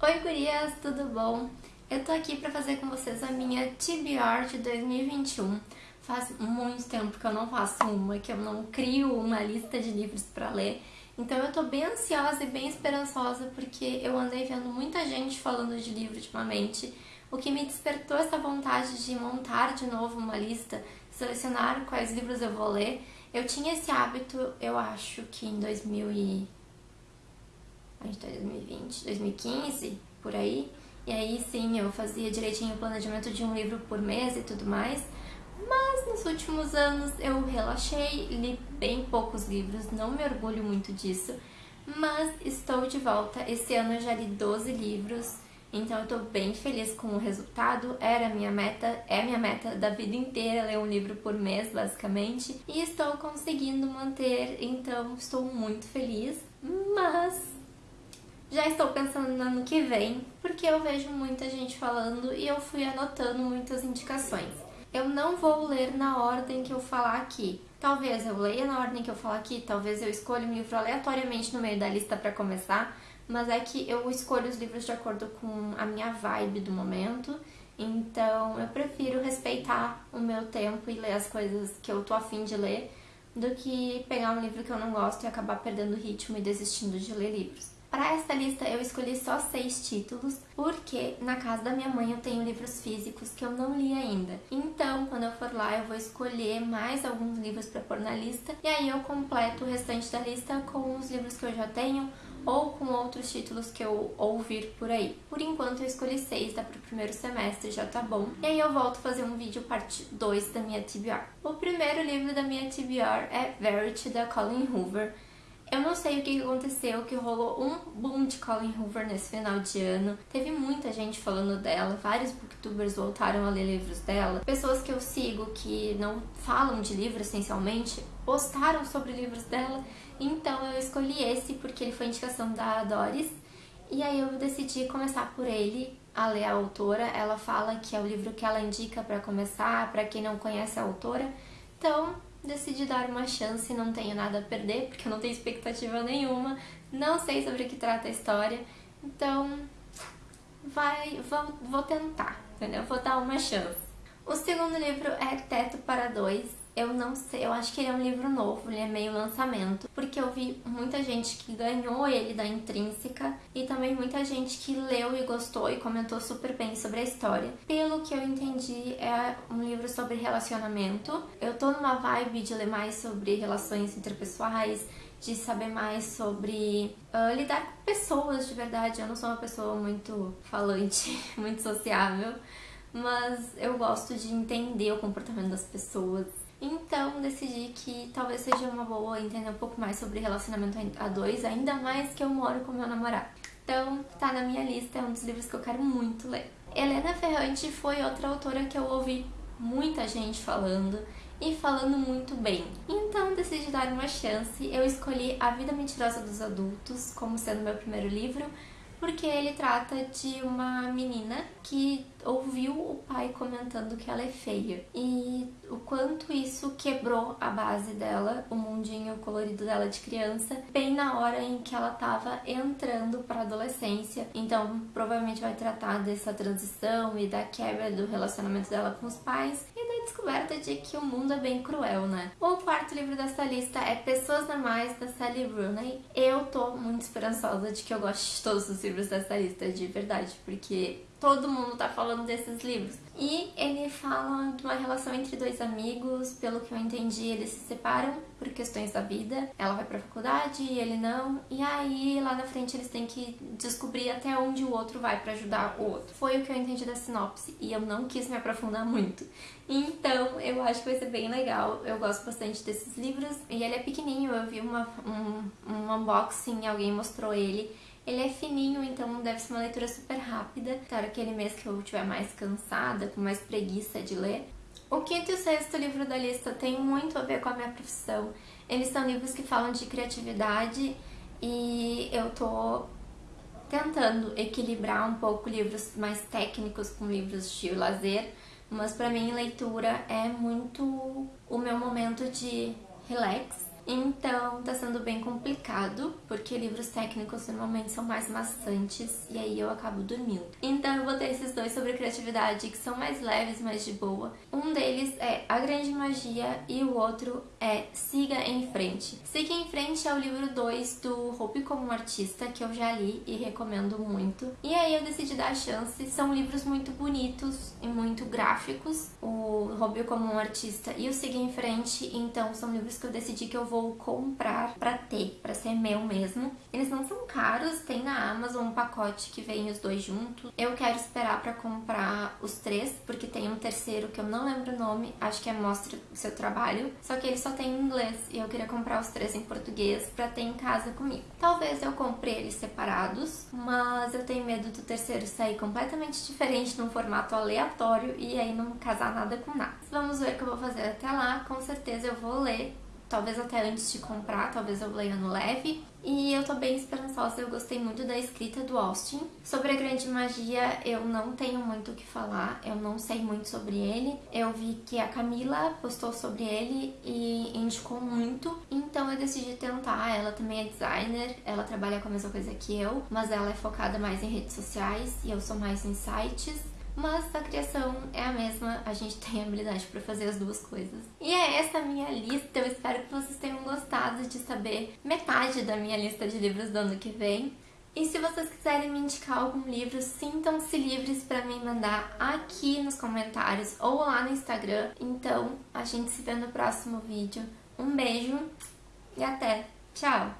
Oi gurias, tudo bom? Eu tô aqui pra fazer com vocês a minha TBR de 2021. Faz muito tempo que eu não faço uma, que eu não crio uma lista de livros pra ler. Então eu tô bem ansiosa e bem esperançosa porque eu andei vendo muita gente falando de livro ultimamente, o que me despertou essa vontade de montar de novo uma lista, selecionar quais livros eu vou ler. Eu tinha esse hábito, eu acho que em 2000 e... a gente tá em 2020, 2015, por aí, e aí sim, eu fazia direitinho o planejamento de um livro por mês e tudo mais. Mas nos últimos anos eu relaxei, li bem poucos livros, não me orgulho muito disso. Mas estou de volta, esse ano eu já li 12 livros, então eu tô bem feliz com o resultado. Era minha meta, é minha meta da vida inteira ler um livro por mês, basicamente. E estou conseguindo manter, então estou muito feliz. Mas já estou pensando no ano que vem, porque eu vejo muita gente falando e eu fui anotando muitas indicações. Eu não vou ler na ordem que eu falar aqui. Talvez eu leia na ordem que eu falar aqui, talvez eu escolha um livro aleatoriamente no meio da lista para começar, mas é que eu escolho os livros de acordo com a minha vibe do momento, então eu prefiro respeitar o meu tempo e ler as coisas que eu tô afim de ler, do que pegar um livro que eu não gosto e acabar perdendo o ritmo e desistindo de ler livros. Para esta lista eu escolhi só seis títulos, porque na casa da minha mãe eu tenho livros físicos que eu não li ainda. Então, quando eu for lá, eu vou escolher mais alguns livros para pôr na lista, e aí eu completo o restante da lista com os livros que eu já tenho, ou com outros títulos que eu ouvir por aí. Por enquanto eu escolhi seis, dá pro primeiro semestre, já tá bom. E aí eu volto fazer um vídeo parte 2 da minha TBR. O primeiro livro da minha TBR é Verity, da Colin Hoover. Eu não sei o que aconteceu, que rolou um boom de Colin Hoover nesse final de ano. Teve muita gente falando dela, vários booktubers voltaram a ler livros dela. Pessoas que eu sigo que não falam de livro essencialmente, postaram sobre livros dela. Então eu escolhi esse porque ele foi indicação da Doris. E aí eu decidi começar por ele, a ler a autora. Ela fala que é o livro que ela indica para começar, para quem não conhece a autora. Então, decidi dar uma chance, não tenho nada a perder, porque eu não tenho expectativa nenhuma, não sei sobre o que trata a história, então vai, vou, vou tentar, entendeu? Vou dar uma chance. O segundo livro é Teto para Dois, eu não sei, eu acho que ele é um livro novo, ele é meio lançamento, porque eu vi muita gente que ganhou ele da Intrínseca e também muita gente que leu e gostou e comentou super bem sobre a história. Pelo que eu entendi, é um livro sobre relacionamento. Eu tô numa vibe de ler mais sobre relações interpessoais, de saber mais sobre uh, lidar com pessoas de verdade. Eu não sou uma pessoa muito falante, muito sociável, mas eu gosto de entender o comportamento das pessoas então decidi que talvez seja uma boa entender um pouco mais sobre relacionamento a dois, ainda mais que eu moro com meu namorado. Então tá na minha lista, é um dos livros que eu quero muito ler. Helena Ferrante foi outra autora que eu ouvi muita gente falando e falando muito bem. Então decidi dar uma chance, eu escolhi A Vida Mentirosa dos Adultos como sendo meu primeiro livro, porque ele trata de uma menina que ouviu o pai comentando que ela é feia e o quanto isso quebrou a base dela, o mundinho colorido dela de criança, bem na hora em que ela estava entrando para adolescência. Então, provavelmente vai tratar dessa transição e da quebra do relacionamento dela com os pais e descoberta de que o mundo é bem cruel, né? O quarto livro dessa lista é Pessoas Normais, da Sally Rooney. Eu tô muito esperançosa de que eu goste de todos os livros dessa lista, de verdade, porque todo mundo tá falando desses livros. E ele fala de uma relação entre dois amigos, pelo que eu entendi, eles se separam por questões da vida. Ela vai pra faculdade e ele não, e aí lá na frente eles têm que descobrir até onde o outro vai para ajudar o outro. Foi o que eu entendi da sinopse e eu não quis me aprofundar muito. Então eu acho que vai ser bem legal, eu gosto bastante desses livros. E ele é pequenininho, eu vi uma, um, um unboxing, alguém mostrou ele ele é fininho, então deve ser uma leitura super rápida. Claro, aquele mês que eu estiver mais cansada, com mais preguiça de ler. O quinto e o sexto livro da lista tem muito a ver com a minha profissão. Eles são livros que falam de criatividade e eu tô tentando equilibrar um pouco livros mais técnicos com livros de lazer, mas para mim leitura é muito o meu momento de relax Então tá sendo bem complicado, porque livros técnicos normalmente são mais maçantes e aí eu acabo dormindo. Então eu vou ter esses dois sobre criatividade que são mais leves, mais de boa. Um deles é A Grande Magia e o outro é Siga em Frente. Siga em Frente é o livro 2 do Hope como Artista, que eu já li e recomendo muito. E aí eu decidi dar a chance. São livros muito bonitos e muito gráficos. O Hope como um Artista e o Siga em Frente, então são livros que eu decidi que eu vou vou comprar pra ter, pra ser meu mesmo. Eles não são caros, tem na Amazon um pacote que vem os dois juntos. Eu quero esperar pra comprar os três, porque tem um terceiro que eu não lembro o nome, acho que é Mostra o Seu Trabalho, só que ele só tem em inglês e eu queria comprar os três em português pra ter em casa comigo. Talvez eu compre eles separados, mas eu tenho medo do terceiro sair completamente diferente num formato aleatório e aí não casar nada com nada. Vamos ver o que eu vou fazer até lá, com certeza eu vou ler talvez até antes de comprar, talvez eu leia no leve. E eu tô bem esperançosa, eu gostei muito da escrita do Austin. Sobre a Grande Magia, eu não tenho muito o que falar, eu não sei muito sobre ele. Eu vi que a Camila postou sobre ele e indicou muito, então eu decidi tentar. Ela também é designer, ela trabalha com a mesma coisa que eu, mas ela é focada mais em redes sociais e eu sou mais em sites mas a criação é a mesma, a gente tem habilidade para fazer as duas coisas. E é essa a minha lista, eu espero que vocês tenham gostado de saber metade da minha lista de livros do ano que vem. E se vocês quiserem me indicar algum livro, sintam-se livres para me mandar aqui nos comentários ou lá no Instagram. Então, a gente se vê no próximo vídeo. Um beijo e até! Tchau!